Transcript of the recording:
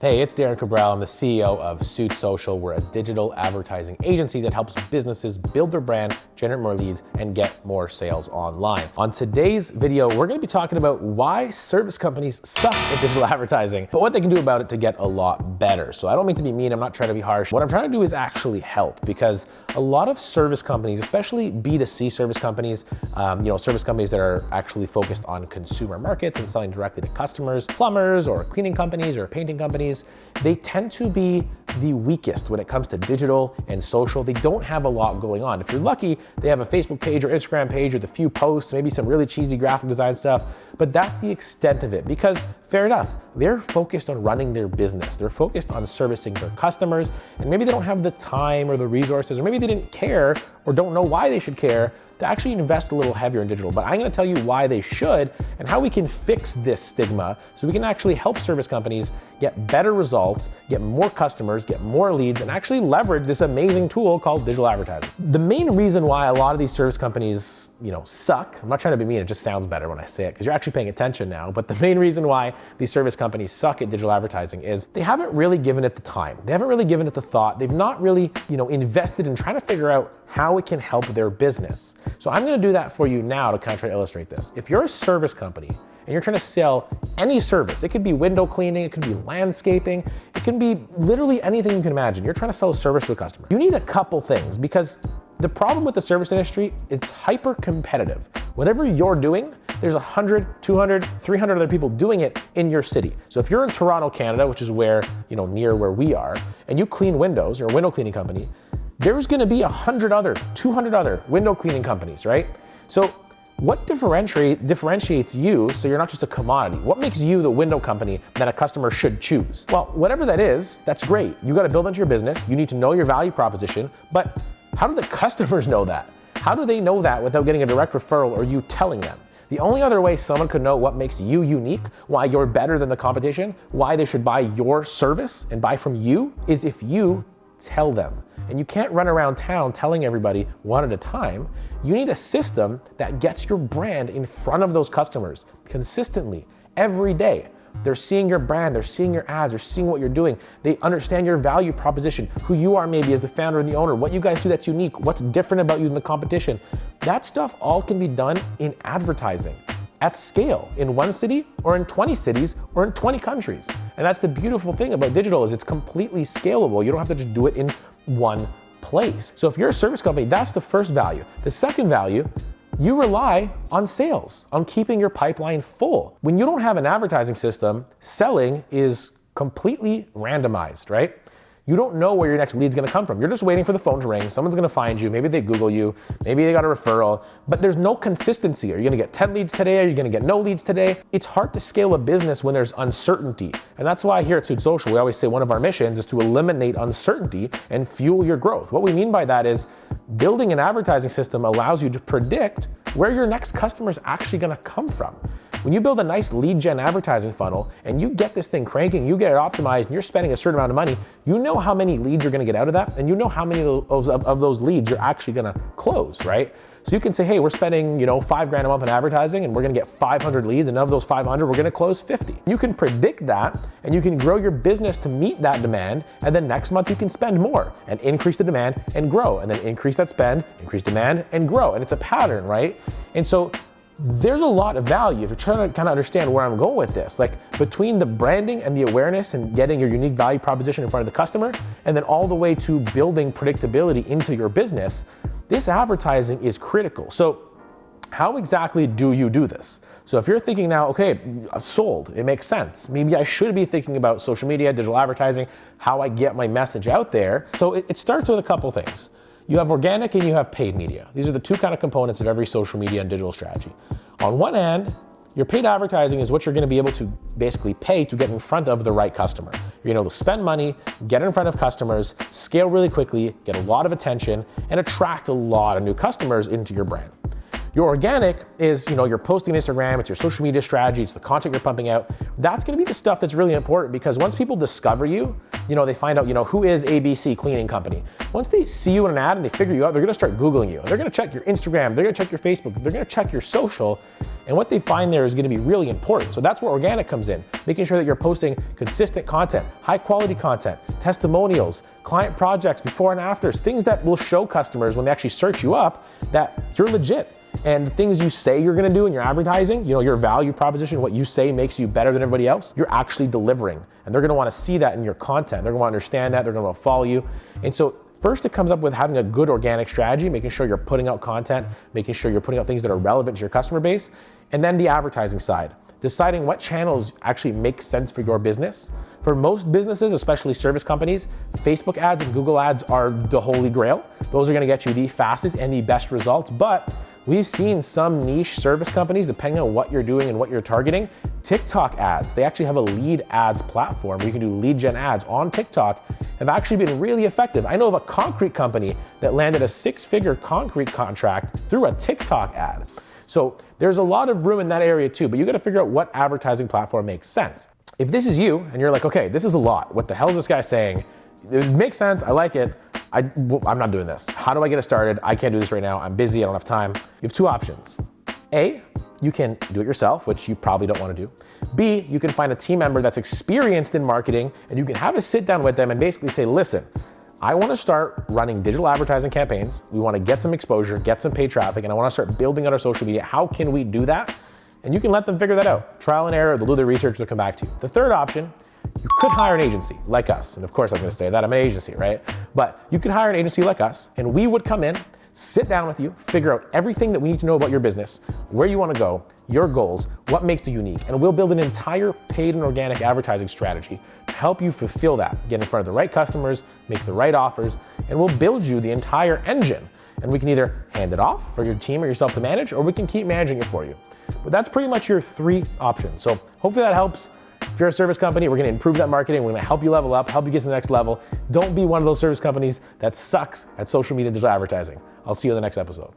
Hey, it's Darren Cabral. I'm the CEO of Suit Social. We're a digital advertising agency that helps businesses build their brand, generate more leads, and get more sales online. On today's video, we're gonna be talking about why service companies suck at digital advertising, but what they can do about it to get a lot better. So I don't mean to be mean, I'm not trying to be harsh. What I'm trying to do is actually help because a lot of service companies, especially B2C service companies, um, you know, service companies that are actually focused on consumer markets and selling directly to customers, plumbers or cleaning companies or painting companies, companies, they tend to be the weakest when it comes to digital and social. They don't have a lot going on. If you're lucky, they have a Facebook page or Instagram page with a few posts, maybe some really cheesy graphic design stuff, but that's the extent of it because fair enough, they're focused on running their business. They're focused on servicing their customers and maybe they don't have the time or the resources or maybe they didn't care or don't know why they should care to actually invest a little heavier in digital. But I'm gonna tell you why they should and how we can fix this stigma so we can actually help service companies get better results, get more customers, get more leads, and actually leverage this amazing tool called digital advertising. The main reason why a lot of these service companies, you know, suck, I'm not trying to be mean, it just sounds better when I say it because you're actually paying attention now, but the main reason why these service companies suck at digital advertising is they haven't really given it the time. They haven't really given it the thought. They've not really, you know, invested in trying to figure out how it can help their business. So I'm gonna do that for you now to kind of try to illustrate this. If you're a service company and you're trying to sell any service, it could be window cleaning, it could be landscaping, it can be literally anything you can imagine. You're trying to sell a service to a customer. You need a couple things because the problem with the service industry, it's hyper competitive. Whatever you're doing, there's 100, 200, 300 other people doing it in your city. So if you're in Toronto, Canada, which is where, you know, near where we are, and you clean windows, you're a window cleaning company, there's gonna be 100 other, 200 other window cleaning companies, right? So what differentiate, differentiates you so you're not just a commodity? What makes you the window company that a customer should choose? Well, whatever that is, that's great. You gotta build into your business. You need to know your value proposition, but how do the customers know that? How do they know that without getting a direct referral or you telling them? The only other way someone could know what makes you unique, why you're better than the competition, why they should buy your service and buy from you is if you tell them. And you can't run around town telling everybody one at a time. You need a system that gets your brand in front of those customers consistently every day. They're seeing your brand, they're seeing your ads, they're seeing what you're doing. They understand your value proposition, who you are maybe as the founder and the owner, what you guys do that's unique, what's different about you than the competition. That stuff all can be done in advertising at scale in one city or in 20 cities or in 20 countries. And that's the beautiful thing about digital is it's completely scalable. You don't have to just do it in one place. So if you're a service company, that's the first value. The second value, you rely on sales, on keeping your pipeline full. When you don't have an advertising system, selling is completely randomized, right? You don't know where your next lead's gonna come from. You're just waiting for the phone to ring. Someone's gonna find you. Maybe they Google you. Maybe they got a referral, but there's no consistency. Are you gonna get 10 leads today? Are you gonna get no leads today? It's hard to scale a business when there's uncertainty. And that's why here at Suit Social, we always say one of our missions is to eliminate uncertainty and fuel your growth. What we mean by that is building an advertising system allows you to predict where your next customer is actually gonna come from. When you build a nice lead gen advertising funnel and you get this thing cranking, you get it optimized and you're spending a certain amount of money, you know how many leads you're gonna get out of that and you know how many of, of, of those leads you're actually gonna close, right? So you can say, hey, we're spending, you know, five grand a month on advertising and we're gonna get 500 leads and of those 500, we're gonna close 50. You can predict that and you can grow your business to meet that demand and then next month you can spend more and increase the demand and grow and then increase that spend, increase demand and grow. And it's a pattern, right? And so there's a lot of value if you're trying to kind of understand where I'm going with this. Like between the branding and the awareness and getting your unique value proposition in front of the customer, and then all the way to building predictability into your business, this advertising is critical. So how exactly do you do this? So if you're thinking now, okay, I've sold, it makes sense. Maybe I should be thinking about social media, digital advertising, how I get my message out there. So it, it starts with a couple things. You have organic and you have paid media. These are the two kind of components of every social media and digital strategy. On one hand, your paid advertising is what you're gonna be able to basically pay to get in front of the right customer. You're gonna be able to spend money, get in front of customers, scale really quickly, get a lot of attention, and attract a lot of new customers into your brand. Your organic is, you know, you're posting Instagram, it's your social media strategy, it's the content you're pumping out. That's gonna be the stuff that's really important because once people discover you, you know, they find out, you know, who is ABC Cleaning Company. Once they see you in an ad and they figure you out, they're gonna start Googling you. They're gonna check your Instagram, they're gonna check your Facebook, they're gonna check your social, and what they find there is gonna be really important. So that's where organic comes in, making sure that you're posting consistent content, high quality content, testimonials, client projects, before and afters, things that will show customers when they actually search you up that you're legit and the things you say you're gonna do in your advertising, you know, your value proposition, what you say makes you better than everybody else, you're actually delivering. And they're gonna wanna see that in your content. They're gonna wanna understand that, they're gonna wanna follow you. And so First, it comes up with having a good organic strategy, making sure you're putting out content, making sure you're putting out things that are relevant to your customer base, and then the advertising side, deciding what channels actually make sense for your business. For most businesses, especially service companies, Facebook ads and Google ads are the holy grail. Those are gonna get you the fastest and the best results, but We've seen some niche service companies, depending on what you're doing and what you're targeting, TikTok ads. They actually have a lead ads platform where you can do lead gen ads on TikTok have actually been really effective. I know of a concrete company that landed a six figure concrete contract through a TikTok ad. So there's a lot of room in that area too, but you gotta figure out what advertising platform makes sense. If this is you and you're like, okay, this is a lot. What the hell is this guy saying? It makes sense, I like it. I, I'm not doing this. How do I get it started? I can't do this right now. I'm busy, I don't have time. You have two options. A, you can do it yourself, which you probably don't want to do. B, you can find a team member that's experienced in marketing and you can have a sit down with them and basically say, listen, I want to start running digital advertising campaigns. We want to get some exposure, get some paid traffic, and I want to start building out our social media. How can we do that? And you can let them figure that out. Trial and error, they'll do their research, they'll come back to you. The third option you could hire an agency like us. And of course, I'm going to say that I'm an agency, right? But you could hire an agency like us, and we would come in, sit down with you, figure out everything that we need to know about your business, where you want to go, your goals, what makes you unique, and we'll build an entire paid and organic advertising strategy to help you fulfill that, get in front of the right customers, make the right offers, and we'll build you the entire engine. And we can either hand it off for your team or yourself to manage, or we can keep managing it for you. But that's pretty much your three options. So hopefully that helps. If you're a service company, we're gonna improve that marketing. We're gonna help you level up, help you get to the next level. Don't be one of those service companies that sucks at social media digital advertising. I'll see you in the next episode.